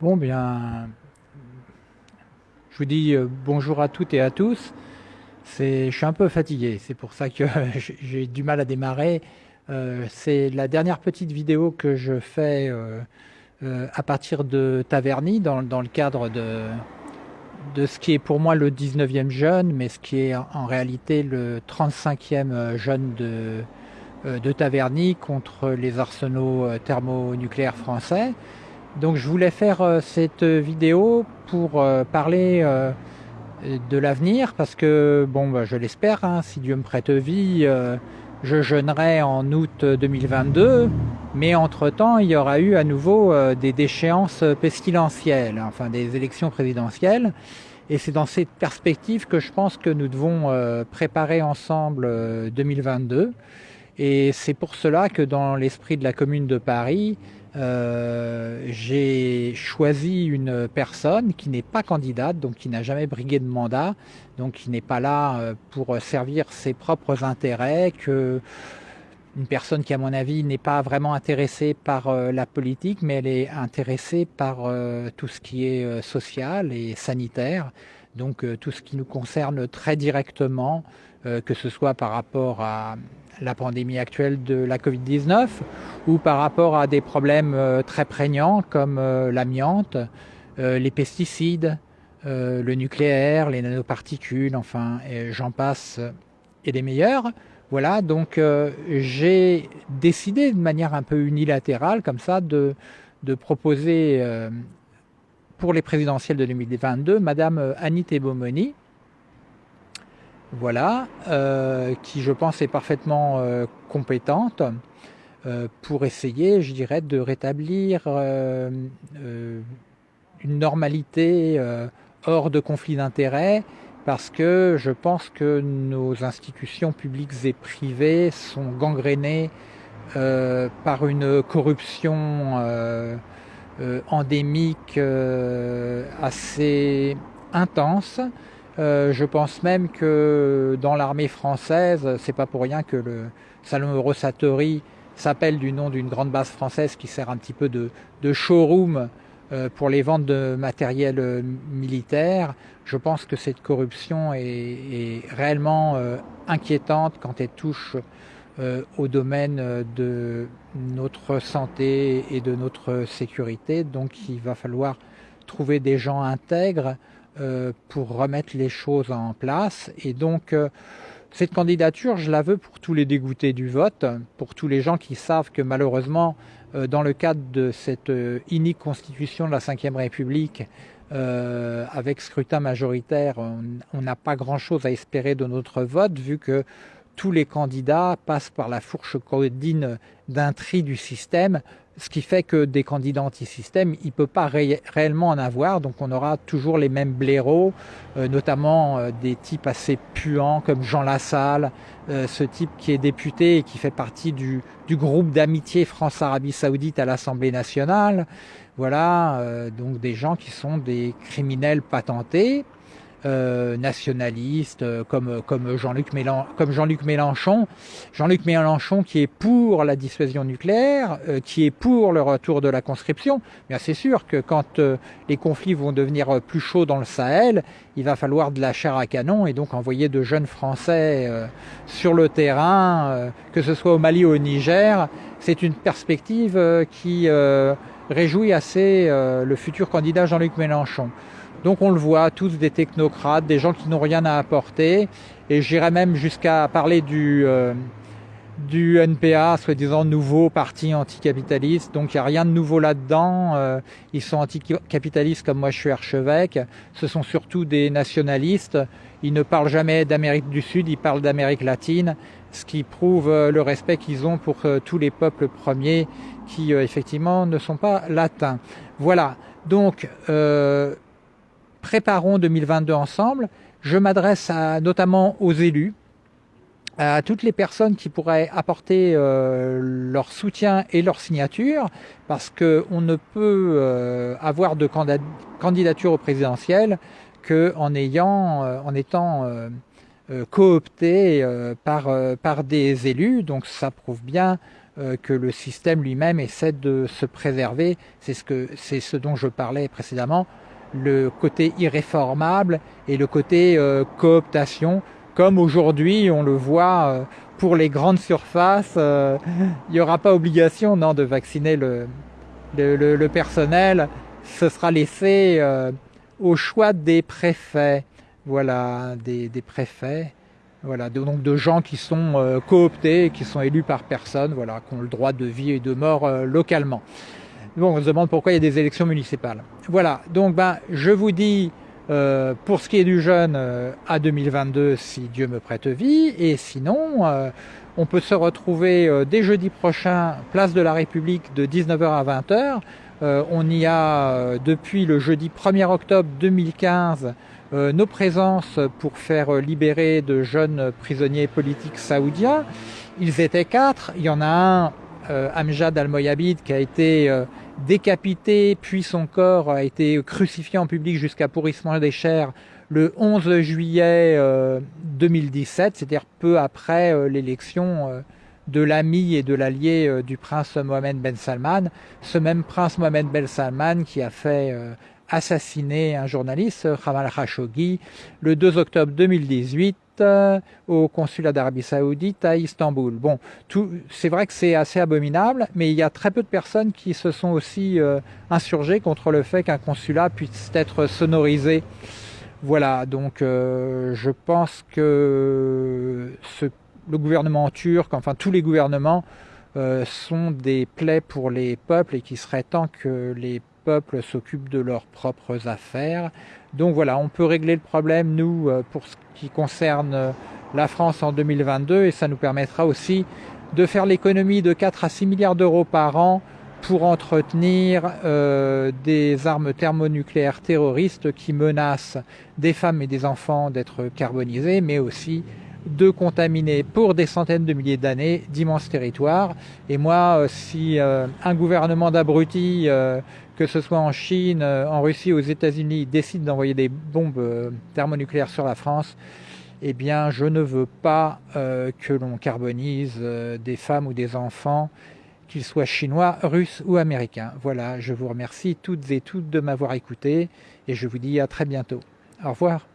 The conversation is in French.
Bon, bien, je vous dis euh, bonjour à toutes et à tous. Je suis un peu fatigué, c'est pour ça que j'ai du mal à démarrer. Euh, c'est la dernière petite vidéo que je fais euh, à partir de Taverny, dans, le cadre de, ce qui est pour moi le 19e jeune, mais ce qui est en réalité le 35e jeune de, de Taverny contre les arsenaux thermonucléaires français. Donc je voulais faire euh, cette vidéo pour euh, parler euh, de l'avenir parce que, bon, bah, je l'espère, hein, si Dieu me prête vie, je jeûnerai en août 2022, mais entre-temps, il y aura eu à nouveau des déchéances pestilentielles, enfin des élections présidentielles. Et c'est dans cette perspective que je pense que nous devons préparer ensemble 2022. Et c'est pour cela que dans l'esprit de la Commune de Paris, euh, j'ai choisi une personne qui n'est pas candidate, donc qui n'a jamais brigué de mandat, donc qui n'est pas là euh, pour servir ses propres intérêts, que une personne qui à mon avis n'est pas vraiment intéressée par euh, la politique, mais elle est intéressée par tout ce qui est social et sanitaire, donc tout ce qui nous concerne très directement, que ce soit par rapport à la pandémie actuelle de la Covid-19 ou par rapport à des problèmes euh, très prégnants comme euh, l'amiante, euh, les pesticides, le nucléaire, les nanoparticules, enfin j'en passe et des meilleurs. Voilà, donc j'ai décidé de manière un peu unilatérale comme ça de, de proposer pour les présidentielles de 2022 Madame Annie Tebomoni, voilà, euh, qui je pense est parfaitement euh, compétente euh, pour essayer, je dirais, de rétablir une normalité hors de conflit d'intérêts, parce que je pense que nos institutions publiques et privées sont gangrénées par une corruption endémique assez intense, euh, je pense même que dans l'armée française, c'est pas pour rien que le salon Eurosatory s'appelle du nom d'une grande base française qui sert un petit peu de, showroom euh, pour les ventes de matériel euh, militaire. Je pense que cette corruption est, réellement inquiétante quand elle touche au domaine de notre santé et de notre sécurité. Donc il va falloir trouver des gens intègres euh, pour remettre les choses en place. Et donc, euh, cette candidature, je la veux pour tous les dégoûtés du vote, pour tous les gens qui savent que malheureusement, euh, dans le cadre de cette inique constitution de la Ve République, avec scrutin majoritaire, on n'a pas grand-chose à espérer de notre vote, vu que tous les candidats passent par la fourche codine d'un du système, ce qui fait que des candidats anti-système, il ne peut pas réellement en avoir, donc on aura toujours les mêmes blaireaux, euh, notamment euh, des types assez puants comme Jean Lassalle, euh, ce type qui est député et qui fait partie du, du groupe d'amitié France-Arabie Saoudite à l'Assemblée nationale. Voilà, donc des gens qui sont des criminels patentés, euh, nationalistes euh, comme comme Jean-Luc Mélenchon, comme Jean-Luc Mélenchon, Jean-Luc Mélenchon qui est pour la dissuasion nucléaire, euh, qui est pour le retour de la conscription. Bien c'est sûr que quand les conflits vont devenir plus chauds dans le Sahel, il va falloir de la chair à canon et donc envoyer de jeunes Français sur le terrain, que ce soit au Mali ou au Niger. C'est une perspective qui réjouit assez le futur candidat Jean-Luc Mélenchon. Donc on le voit, tous des technocrates, des gens qui n'ont rien à apporter. Et j'irais même jusqu'à parler du, euh, du NPA, soi-disant nouveau parti anticapitaliste. Donc il n'y a rien de nouveau là-dedans. Euh, ils sont anticapitalistes comme moi je suis archevêque. Ce sont surtout des nationalistes. Ils ne parlent jamais d'Amérique du Sud, ils parlent d'Amérique latine, ce qui prouve euh, le respect qu'ils ont pour tous les peuples premiers qui effectivement ne sont pas latins. Voilà. Donc préparons 2022 ensemble. Je m'adresse notamment aux élus, à toutes les personnes qui pourraient apporter euh, leur soutien et leur signature, parce qu'on ne peut euh, avoir de candidature au présidentiel qu'en ayant, euh, en étant coopté par, par des élus. Donc ça prouve bien que le système lui-même essaie de se préserver. C'est ce, ce dont je parlais précédemment, le côté irréformable et le côté cooptation, comme aujourd'hui on le voit pour les grandes surfaces, il n'y aura pas obligation non, de vacciner le, le, le, personnel, ce sera laissé au choix des préfets. Voilà, des, des préfets. Voilà, donc de gens qui sont euh, cooptés, qui sont élus par personne, voilà, qui ont le droit de vie et de mort euh, localement. Bon, on se demande pourquoi il y a des élections municipales. Voilà, donc ben, je vous dis, euh, pour ce qui est du jeune, euh, à 2022, si Dieu me prête vie, et sinon, euh, on peut se retrouver dès jeudi prochain, place de la République, de 19h à 20h. on y a, depuis le jeudi 1er octobre 2015, euh, nos présences pour faire libérer de jeunes prisonniers politiques saoudiens. Ils étaient quatre. Il y en a un, euh, Amjad al-Moyabid, qui a été euh, décapité, puis son corps a été crucifié en public jusqu'à pourrissement des chairs le 11 juillet 2017, c'est-à-dire peu après l'élection de l'ami et de l'allié du prince Mohamed Ben Salman. Ce même prince Mohamed Ben Salman qui a fait assassiné un journaliste, Jamal Khashoggi, le 2 octobre 2018 euh, au consulat d'Arabie Saoudite à Istanbul. Bon, c'est vrai que c'est assez abominable, mais il y a très peu de personnes qui se sont aussi euh, insurgées contre le fait qu'un consulat puisse être sonorisé. Voilà, donc euh, je pense que le gouvernement turc, enfin tous les gouvernements, sont des plaies pour les peuples et qu'il serait temps que les s'occupent de leurs propres affaires. Donc voilà, on peut régler le problème, nous, euh, pour ce qui concerne euh, la France en 2022, et ça nous permettra aussi de faire l'économie de 4 à 6 milliards d'euros par an pour entretenir euh, des armes thermonucléaires terroristes qui menacent des femmes et des enfants d'être carbonisés, mais aussi de contaminer pour des centaines de milliers d'années d'immenses territoires. Et moi, si un gouvernement d'abrutis que ce soit en Chine, euh, en Russie, aux États-Unis, décident d'envoyer des bombes euh, thermonucléaires sur la France, eh bien, je ne veux pas euh, que l'on carbonise des femmes ou des enfants, qu'ils soient chinois, russes ou américains. Voilà, je vous remercie toutes et toutes de m'avoir écouté et je vous dis à très bientôt. Au revoir.